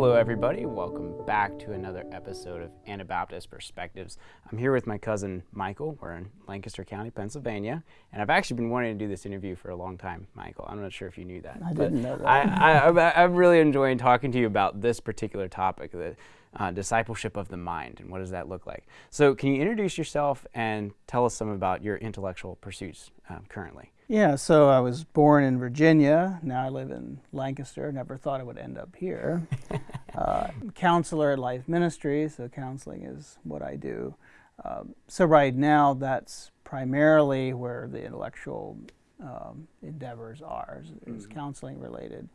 Hello, everybody. Welcome back to another episode of Anabaptist Perspectives. I'm here with my cousin Michael. We're in Lancaster County, Pennsylvania, and I've actually been wanting to do this interview for a long time, Michael. I'm not sure if you knew that. I didn't know that. I, I, I'm really enjoying talking to you about this particular topic, the uh, discipleship of the mind, and what does that look like. So, can you introduce yourself and tell us some about your intellectual pursuits um, currently? Yeah, so I was born in Virginia. Now I live in Lancaster. Never thought I would end up here. uh, counselor at Life Ministry, so counseling is what I do. Um, so right now, that's primarily where the intellectual um, endeavors are, is, is Mm. counseling related.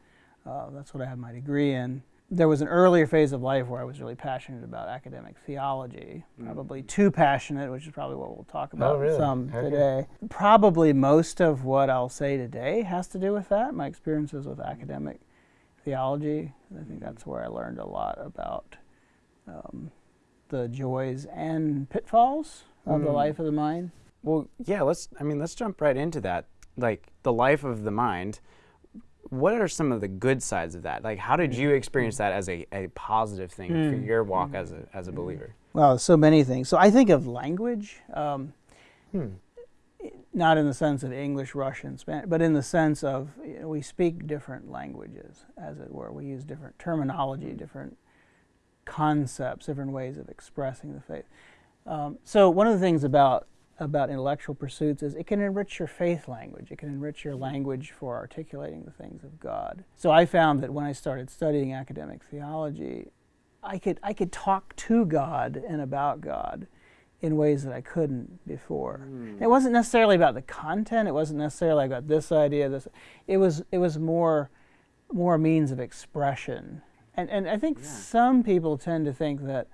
Uh, that's what I have my degree in. There was an earlier phase of life where I was really passionate about academic theology, Mm. probably too passionate, which is probably what we'll talk about really? some Okay. today. Probably most of what I'll say today has to do with that, my experiences with academic theology. I think that's where I learned a lot about um, the joys and pitfalls of the Mm. life of the mind. Well, yeah, let's I mean, let's jump right into that. Like the life of the mind. What are some of the good sides of that? Like how did you experience that as a, a positive thing for Mm. your walk as a as a believer? Well, so many things. So I think of language, um, Hmm. Not in the sense of English, Russian, Spanish, but in the sense of you know, we speak different languages, as it were. We use different terminology, different concepts, different ways of expressing the faith. Um, so one of the things about about intellectual pursuits is it can enrich your faith language. It can enrich your language for articulating the things of God. So I found that when I started studying academic theology, I could I could talk to God and about God in ways that I couldn't before. And It wasn't necessarily about the content. It wasn't necessarily about this idea. This. It was it was more more means of expression. And and I think Yeah. some people tend to think that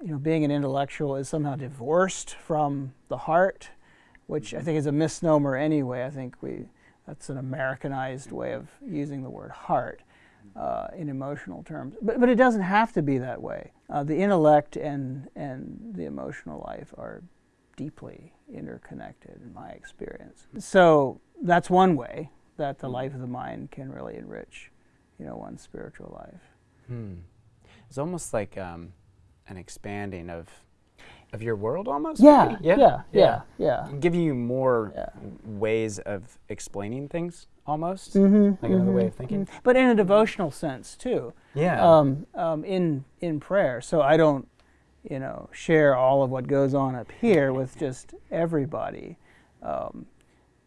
you know being an intellectual is somehow divorced from the heart, which I hmm. think is a misnomer anyway. I think we that's an Americanized way of using the word heart uh, in emotional terms. But, but it doesn't have to be that way. Uh, the intellect and, and the emotional life are deeply interconnected in my experience. So that's one way that the life of the mind can really enrich, you know, one's spiritual life. Hmm. It's almost like um, an expanding of of your world almost. Yeah, yeah, yeah, yeah. And Giving you more Yeah. ways of explaining things almost. Mm-hmm, Like another way of thinking. But in a devotional sense too. Yeah. um, um, in in prayer. So I don't, you know, share all of what goes on up here with just everybody, um,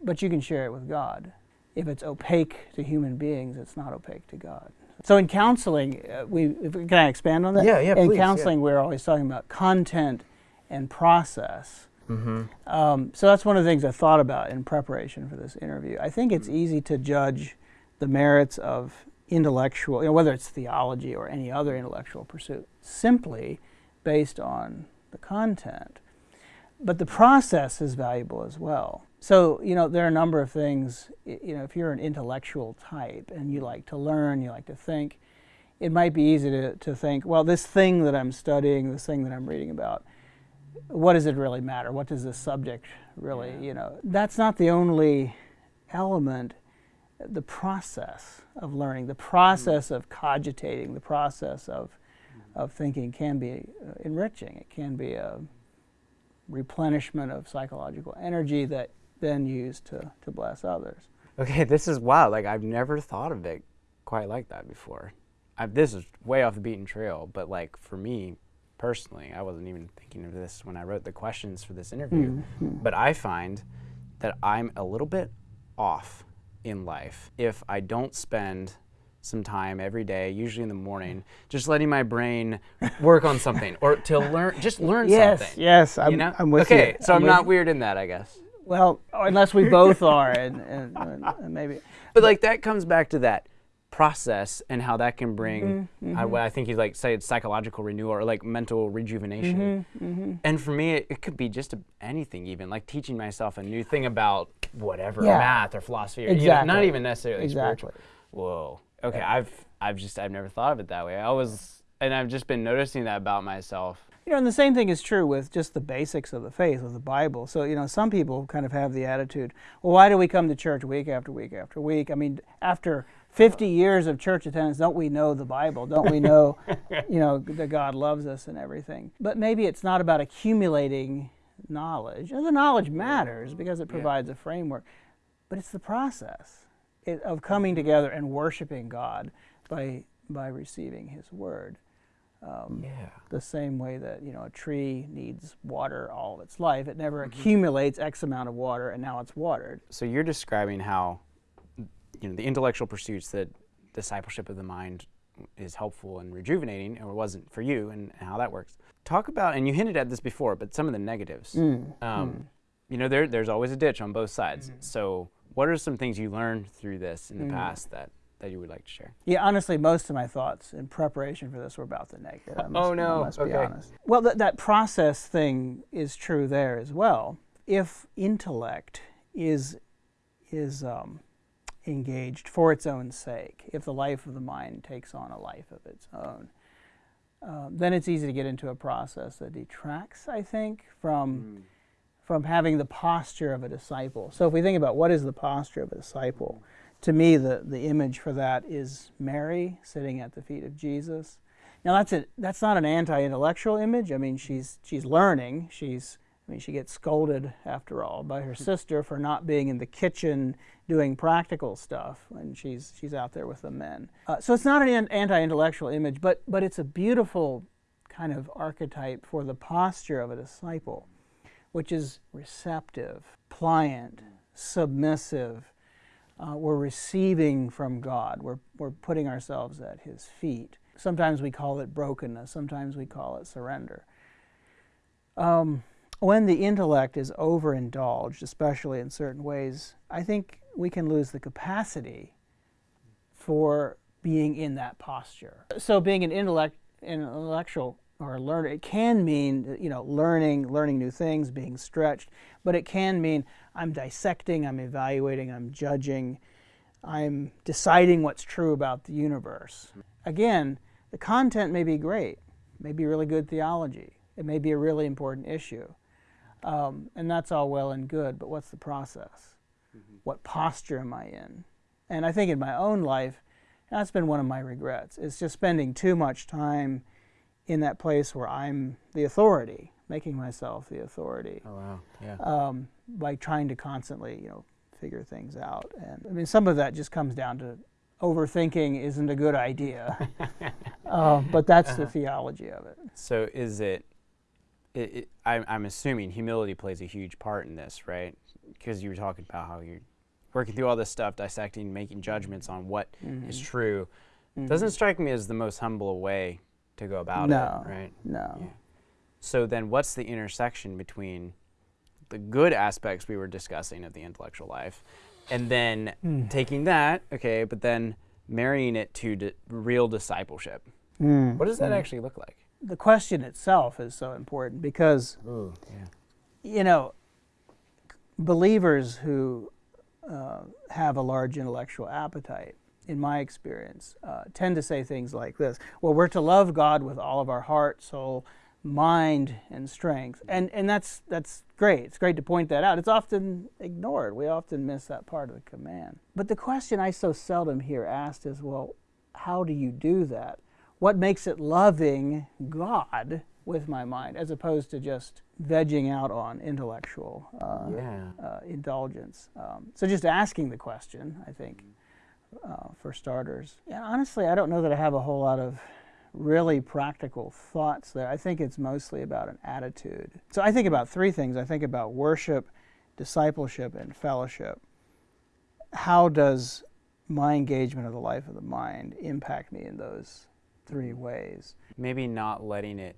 but you can share it with God. If it's opaque to human beings, it's not opaque to God. So in counseling, uh, we if, can I expand on that? Yeah, yeah, In please, yeah. counseling, we're always talking about content and process. Mm-hmm. Um, so that's one of the things I thought about in preparation for this interview. I think it's easy to judge the merits of intellectual, you know, whether it's theology or any other intellectual pursuit, simply based on the content. But the process is valuable as well. So, you know, there are a number of things, you know, if you're an intellectual type and you like to learn, you like to think, it might be easy to, to think, well, this thing that I'm studying, this thing that I'm reading about, what does it really matter? What does this subject really, Yeah. you know? That's not the only element. The process of learning, the process of cogitating, the process of, of thinking can be uh, enriching. It can be a replenishment of psychological energy that then used to, to bless others. Okay, this is wow. Like I've never thought of it quite like that before. I, this is way off the beaten trail, but like for me personally, I wasn't even thinking of this when I wrote the questions for this interview. Mm-hmm. But I find that I'm a little bit off in life if I don't spend some time every day, usually in the morning, just letting my brain work on something or to learn, just learn Yes, something. yes, I'm, you know? I'm with okay, you. Okay, so I'm, with not weird in that, I guess. Well, unless we both are, and, and, and maybe. But like that comes back to that process and how that can bring Mm-hmm, I, what I think you like say it's psychological renewal or like mental rejuvenation. Mm-hmm, And for me, it, it could be just a, anything, even like teaching myself a new thing about whatever Yeah. math or philosophy, or you know, not even necessarily Exactly. spiritual. Whoa. Okay, I've I've just I've never thought of it that way. I was, and I've just been noticing that about myself. You know, and the same thing is true with just the basics of the faith, with the Bible. So, you know, some people kind of have the attitude, well, why do we come to church week after week after week? I mean, after 50 years of church attendance, don't we know the Bible? Don't we know, you know, that God loves us and everything? But maybe it's not about accumulating knowledge. And the knowledge matters because it provides a framework, but it's the process it, of coming together and worshiping God by by receiving His Word. Um, Yeah. the same way that you know a tree needs water all of its life, it never accumulates X amount of water and now it's watered. So you're describing how, you know, the intellectual pursuits that discipleship of the mind is helpful and rejuvenating, or wasn't for you, and how that works. Talk about, and you hinted at this before, but some of the negatives. Um, You know, there, there's always a ditch on both sides. So, what are some things you learned through this in the past that, that you would like to share? Yeah, honestly, most of my thoughts in preparation for this were about the negative. Must, Oh, no. I must be honest. Well, that that process thing is true there as well. If intellect is is um, engaged for its own sake, if the life of the mind takes on a life of its own, uh, then it's easy to get into a process that detracts, I think, from from having the posture of a disciple. So if we think about what is the posture of a disciple, to me the, the image for that is Mary sitting at the feet of Jesus. Now that's a, that's not an anti-intellectual image. I mean she's she's learning. She's I mean she gets scolded after all by her sister for not being in the kitchen doing practical stuff when she's she's out there with the men. Uh, so it's not an an- anti-intellectual image, but but it's a beautiful kind of archetype for the posture of a disciple which is receptive, pliant, submissive. Uh, we're receiving from God. We're, we're putting ourselves at His feet. Sometimes we call it brokenness, sometimes we call it surrender. Um, when the intellect is overindulged, especially in certain ways, I think we can lose the capacity for being in that posture. So, being an intellect, an intellectual or a learner, it can mean you know learning, learning new things, being stretched, but it can mean I'm dissecting, I'm evaluating, I'm judging, I'm deciding what's true about the universe. Again, the content may be great, may be really good theology, it may be a really important issue, um, and that's all well and good. But what's the process? What posture am I in? And I think in my own life, that's been one of my regrets. It's just spending too much time in that place where I'm the authority, making myself the authority, Oh, wow. Yeah. um, by trying to constantly, you know, figure things out. And I mean, some of that just comes down to overthinking isn't a good idea. uh, but that's the theology of it. So is it, it, it I'm, I'm assuming humility plays a huge part in this, right? Because you were talking about how you're working through all this stuff, dissecting, making judgments on what is Mm-hmm. true. Doesn't strike me as the most humble way to go about No. it, right? No. Yeah. So then what's the intersection between the good aspects we were discussing of the intellectual life and then Hmm. taking that, okay, but then marrying it to real discipleship? Mm. What does that actually look like? The question itself is so important because Ooh, yeah. you know, believers who uh, have a large intellectual appetite, in my experience, uh, tend to say things like this Well, we're to love God with all of our heart, soul, mind, and strength. And, and that's, that's great. It's great to point that out. It's often ignored. We often miss that part of the command. But the question I so seldom hear asked is Well, how do you do that? What makes it loving God with my mind as opposed to just vegging out on intellectual uh, Yeah. uh, indulgence? Um, so just asking the question, I think, uh, for starters. Yeah, honestly, I don't know that I have a whole lot of really practical thoughts there. I think it's mostly about an attitude. So I think about three things. I think about worship, discipleship, and fellowship. How does my engagement of the life of the mind impact me in those three ways? Maybe not letting it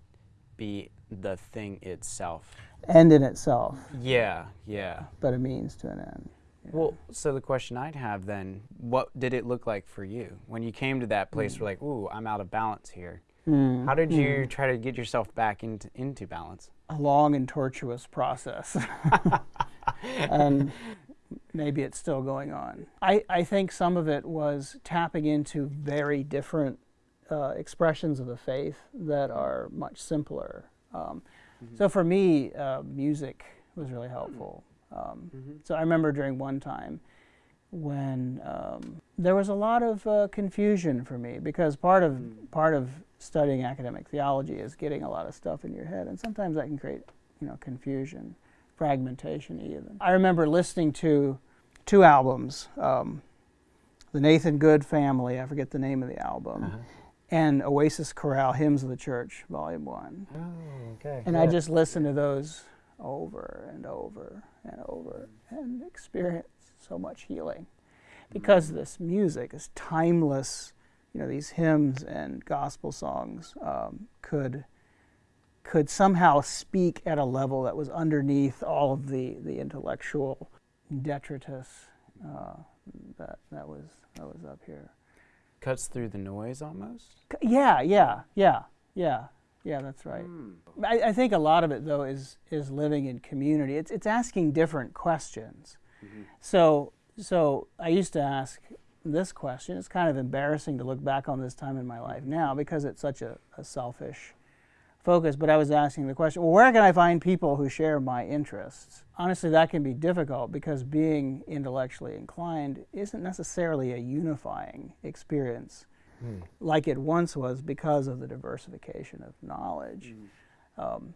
be the thing itself. End in itself, Yeah, yeah. but a means to an end. Well, so the question I'd have then, what did it look like for you when you came to that place where like, ooh, I'm out of balance here? Mm. How did you try to get yourself back into into balance? a long and tortuous process. and maybe it's still going on. I, I think some of it was tapping into very different uh, expressions of the faith that are much simpler. Um, So for me, uh, music was really helpful. Um, So I remember during one time when um, there was a lot of uh, confusion for me because part of Mm. part of studying academic theology is getting a lot of stuff in your head, and sometimes that can create you know confusion, fragmentation even. I remember listening to two albums, um, the Nathan Good Family, I forget the name of the album, Uh-huh. And Oasis Chorale Hymns of the Church, Volume One. Oh, okay. And I just listened to those over and over and over and experienced so much healing because this music is timeless. You know, these hymns and gospel songs um, could could somehow speak at a level that was underneath all of the, the intellectual detritus uh, that that was that was up here. Cuts through the noise almost. Yeah, yeah, yeah, yeah, yeah. That's right. Hmm. I, I think a lot of it though is is living in community. It's it's asking different questions. So so I used to ask this question. It's kind of embarrassing to look back on this time in my life now because it's such a, a selfish focus. But I was asking the question, well, where can I find people who share my interests? Honestly, that can be difficult because being intellectually inclined isn't necessarily a unifying experience Hmm. like it once was because of the diversification of knowledge. Um,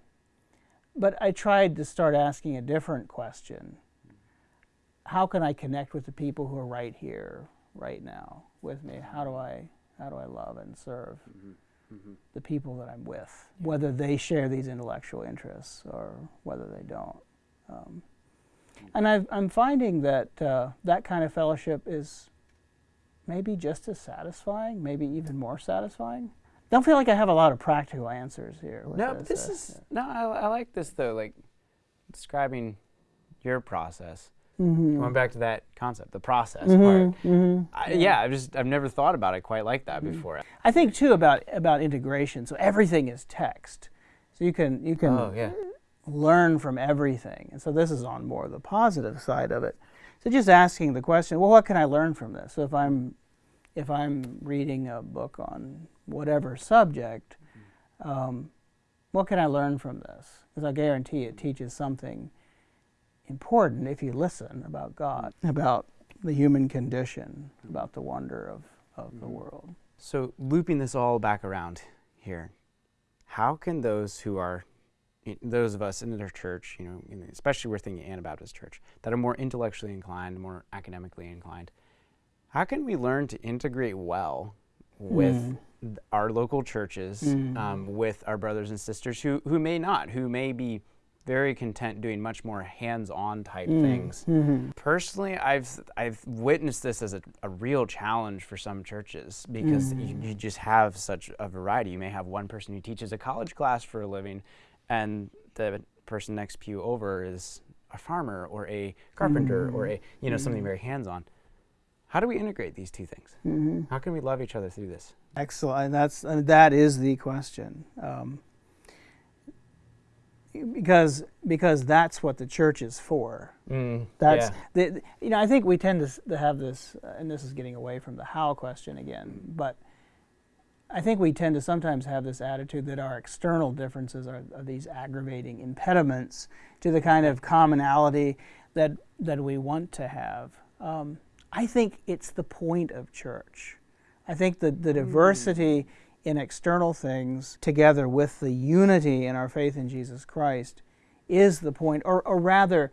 but I tried to start asking a different question. How can I connect with the people who are right here, right now, with me? How do I, how do I love and serve the people that I'm with, whether they share these intellectual interests or whether they don't? Um, and I've, I'm finding that uh, that kind of fellowship is maybe just as satisfying, maybe even more satisfying. Don't feel like I have a lot of practical answers here. No, but this uh, is no. I, I like this though. Like describing your process. Mhm. Going back to that concept, the process Mhm, part. mhm. I, yeah, I've just I've never thought about it quite like that before. I think too about about integration. So everything is text. So you can you can Oh yeah. learn from everything. And so this is on more the positive side of it. So just asking the question, well, what can I learn from this? So if I'm if I'm reading a book on whatever subject, um, what can I learn from this? Because I guarantee it teaches something important if you listen about God, about the human condition, about the wonder of, of the world. So looping this all back around here, how can those who are those of us in the church, you know, especially we're thinking Anabaptist church, that are more intellectually inclined, more academically inclined, how can we learn to integrate well with Mm. th- our local churches, Mm. um, with our brothers and sisters who, who may not, who may be very content doing much more hands-on type Mm. things? Mhm. Personally, I've I've witnessed this as a, a real challenge for some churches because you, Mm. you just have such a variety. You may have one person who teaches a college class for a living, and the person next pew over is a farmer or a carpenter or a you know something very hands-on. How do we integrate these two things? Mhm. How can we love each other through this? Excellent. That's uh, that is the question. Um, because because that's what the church is for. Mm, That's the, the- you know I think we tend to, to have this, uh, and this is getting away from the how question again, but I think we tend to sometimes have this attitude that our external differences are, are these aggravating impediments to the kind of commonality that that we want to have. Um, I think it's the point of church. I think that the diversity in external things, together with the unity in our faith in Jesus Christ, is the point, or, or rather,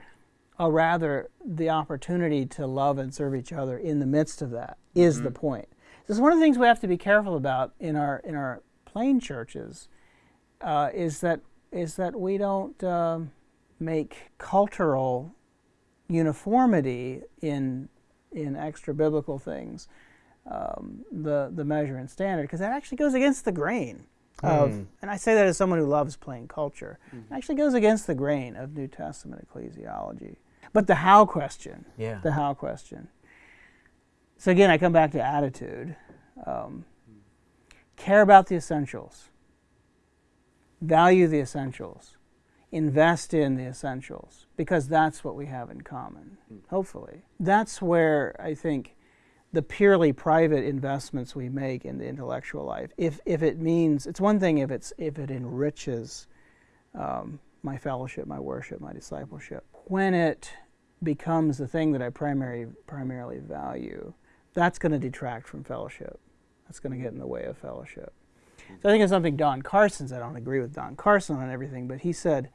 or rather, the opportunity to love and serve each other in the midst of that is the point. This is one of the things we have to be careful about in our in our plain churches, uh, is that is that we don't um, make cultural uniformity in in extra biblical things um, the the measure and standard because that actually goes against the grain of Mm. and I say that as someone who loves plain culture. It actually goes against the grain of New Testament ecclesiology. But the how question Yeah. the how question. So again I come back to attitude. Um, care about the essentials. Value the essentials. Invest in the essentials because that's what we have in common hopefully. That's where i think the purely private investments we make in the intellectual life if, if it means it's one thing if it's if it enriches um, my fellowship my worship my discipleship when it becomes the thing that I primary, primarily value, that's going to detract from fellowship. That's going to get in the way of fellowship. So I think it's something Don Carson said. I don't agree with Don Carson on everything, but he said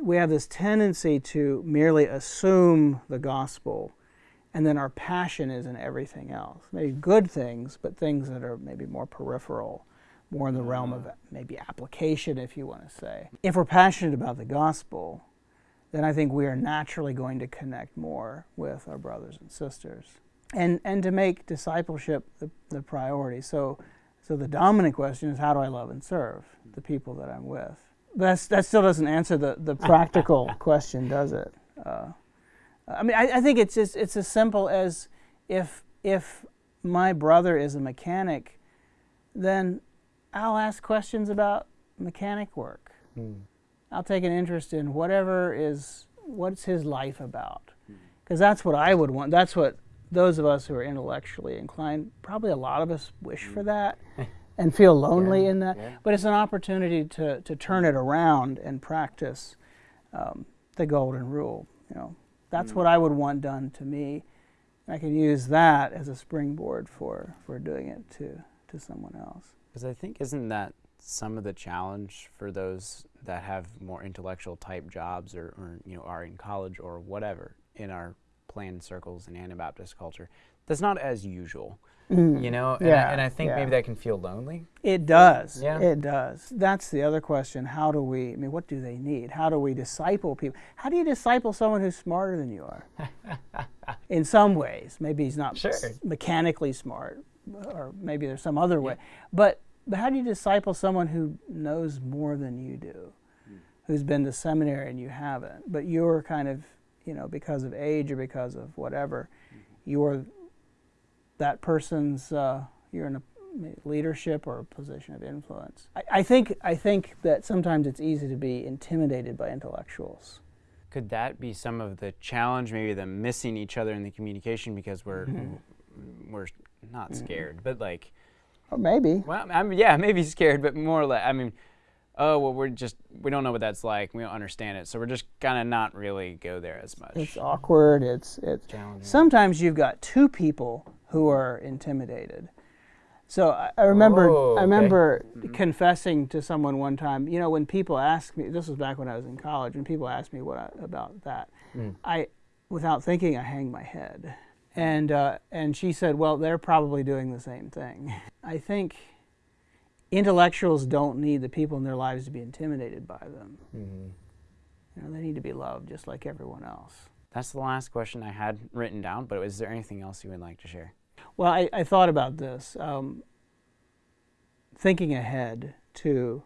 we have this tendency to merely assume the gospel, and then our passion is in everything else. Maybe good things, but things that are maybe more peripheral, more in the realm of maybe application, if you want to say. If we're passionate about the gospel, then I think we are naturally going to connect more with our brothers and sisters. And, and to make discipleship the, the priority. So, so the dominant question is how do I love and serve the people that I'm with? That's, that still doesn't answer the, the practical question, does it? Uh, I mean, I, I think it's just it's as simple as if if my brother is a mechanic, then I'll ask questions about mechanic work. Mm. I'll take an interest in whatever is what's his life about, because mm. that's what I would want. That's what those of us who are intellectually inclined, probably a lot of us wish mm. for that. and feel lonely yeah, in that. Yeah. But it's an opportunity to, to turn it around and practice um, the golden rule. You know, that's mm. what I would want done to me. I can use that as a springboard for, for doing it to, to someone else. Because I think, isn't that some of the challenge for those that have more intellectual type jobs or, or you know, are in college or whatever in our planned circles in Anabaptist culture? That's not as usual. Mm. You know, and, yeah, I, and I think yeah. maybe that can feel lonely. It does. Yeah. It does. That's the other question. How do we, I mean, what do they need? How do we disciple people? How do you disciple someone who's smarter than you are? In some ways. Maybe he's not sure. mechanically smart, or maybe there's some other way. But, but how do you disciple someone who knows more than you do, mm. who's been to seminary and you haven't, but you're kind of, you know, because of age or because of whatever, mm -hmm. you're that person's uh, you're in a leadership or a position of influence. I, I, think I think that sometimes it's easy to be intimidated by intellectuals. Could that be some of the challenge, maybe the missing each other in the communication because we're mm -hmm. we're not scared, mm -hmm. but like, or maybe. Well, I mean, yeah, maybe scared, but more like I mean, oh well, we're just we don't know what that's like. We don't understand it, so we're just gonna not really go there as much. It's awkward. It's it's challenging. Sometimes you've got two people who are intimidated. So I, I remember, oh, I remember mm -hmm. confessing to someone one time. You know, when people ask me, this was back when I was in college. When people ask me what I, about that, mm. I, without thinking, I hang my head. And uh, and she said, well, they're probably doing the same thing. I think intellectuals don't need the people in their lives to be intimidated by them. Mm -hmm. You know, they need to be loved just like everyone else. That's the last question I had written down, but is there anything else you would like to share? Well, I, I thought about this, um, thinking ahead to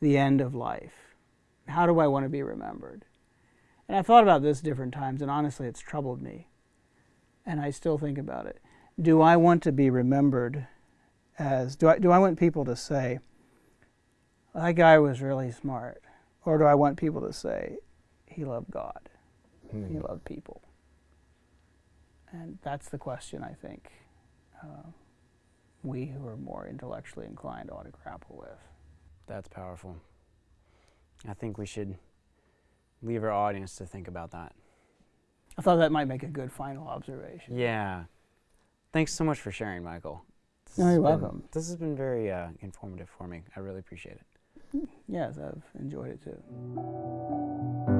the end of life. How do I want to be remembered? And I thought about this different times, and honestly, it's troubled me. And I still think about it. Do I want to be remembered as, do I, do I want people to say, that guy was really smart? Or do I want people to say, he loved God? Hmm. He loved people? And that's the question I think uh, we who are more intellectually inclined ought to grapple with. That's powerful. I think we should leave our audience to think about that. I thought that might make a good final observation. Yeah. Thanks so much for sharing, Michael. This no, you're been, welcome. This has been very uh, informative for me. I really appreciate it. Yes, I've enjoyed it too.